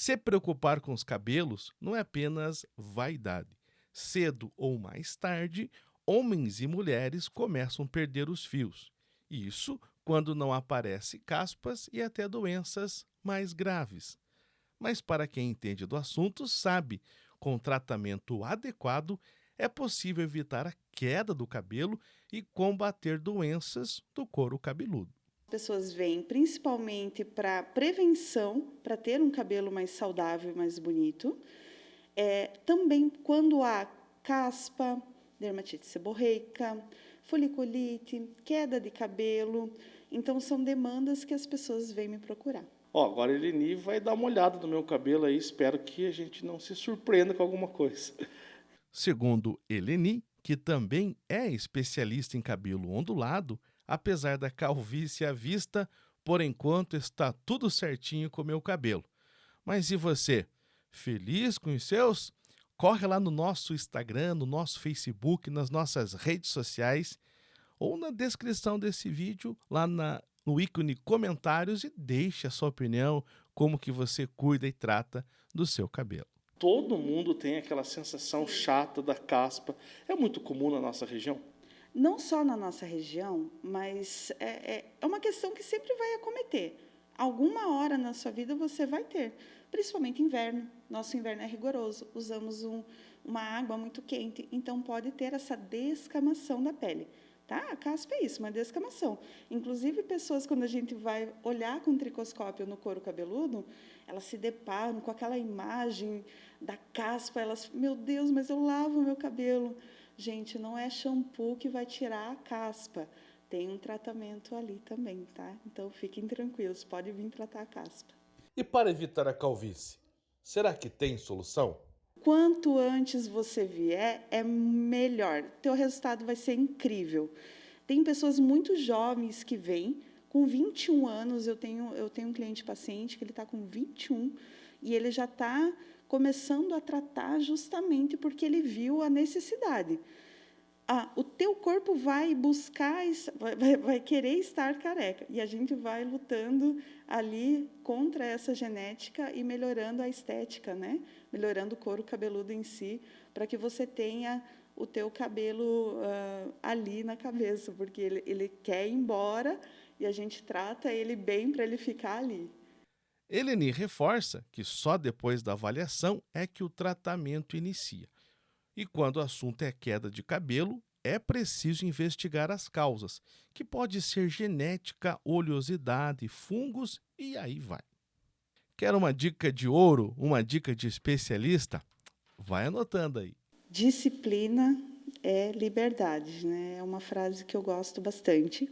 Se preocupar com os cabelos não é apenas vaidade. Cedo ou mais tarde, homens e mulheres começam a perder os fios. Isso quando não aparecem caspas e até doenças mais graves. Mas para quem entende do assunto, sabe, com tratamento adequado, é possível evitar a queda do cabelo e combater doenças do couro cabeludo. As pessoas vêm principalmente para prevenção, para ter um cabelo mais saudável e mais bonito. É, também quando há caspa, dermatite seborreica, foliculite, queda de cabelo. Então, são demandas que as pessoas vêm me procurar. Ó, agora a Eleni vai dar uma olhada no meu cabelo aí, espero que a gente não se surpreenda com alguma coisa. Segundo Eleni, que também é especialista em cabelo ondulado, apesar da calvície à vista, por enquanto está tudo certinho com o meu cabelo. Mas e você? Feliz com os seus? Corre lá no nosso Instagram, no nosso Facebook, nas nossas redes sociais ou na descrição desse vídeo, lá na, no ícone comentários e deixe a sua opinião, como que você cuida e trata do seu cabelo. Todo mundo tem aquela sensação chata da caspa. É muito comum na nossa região? não só na nossa região, mas é, é, é, uma questão que sempre vai acometer. Alguma hora na sua vida você vai ter, principalmente inverno. Nosso inverno é rigoroso, usamos um, uma água muito quente, então pode ter essa descamação da pele. Tá? A caspa é isso, uma descamação. Inclusive, pessoas, quando a gente vai olhar com tricoscópio no couro cabeludo, elas se deparam com aquela imagem da caspa, elas, meu Deus, mas eu lavo meu cabelo. Gente, não é shampoo que vai tirar a caspa. Tem um tratamento ali também, tá? Então fiquem tranquilos, pode vir tratar a caspa. E para evitar a calvície, será que tem solução? Quanto antes você vier, é melhor. Teu resultado vai ser incrível. Tem pessoas muito jovens que vêm, com 21 anos, eu tenho, eu tenho um cliente paciente que ele está com 21 e ele já está começando a tratar justamente porque ele viu a necessidade. Ah, o teu corpo vai buscar, vai, vai, querer estar careca. E a gente vai lutando ali contra essa genética e melhorando a estética, né? melhorando o couro cabeludo em si, para que você tenha o teu cabelo uh, ali na cabeça, porque ele, ele quer ir embora e a gente trata ele bem para ele ficar ali. Eleni reforça que só depois da avaliação é que o tratamento inicia. E quando o assunto é queda de cabelo, é preciso investigar as causas, que pode ser genética, oleosidade, fungos e aí vai. Quer uma dica de ouro, uma dica de especialista? Vai anotando aí. Disciplina é liberdade, né? É uma frase que eu gosto bastante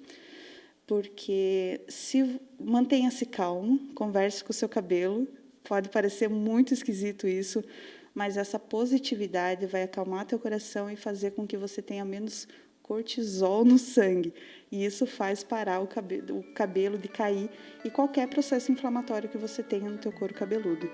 porque se mantenha-se calmo, converse com o seu cabelo. Pode parecer muito esquisito isso, mas essa positividade vai acalmar teu coração e fazer com que você tenha menos cortisol no sangue. E isso faz parar o cabelo, o cabelo de cair e qualquer processo inflamatório que você tenha no teu couro cabeludo.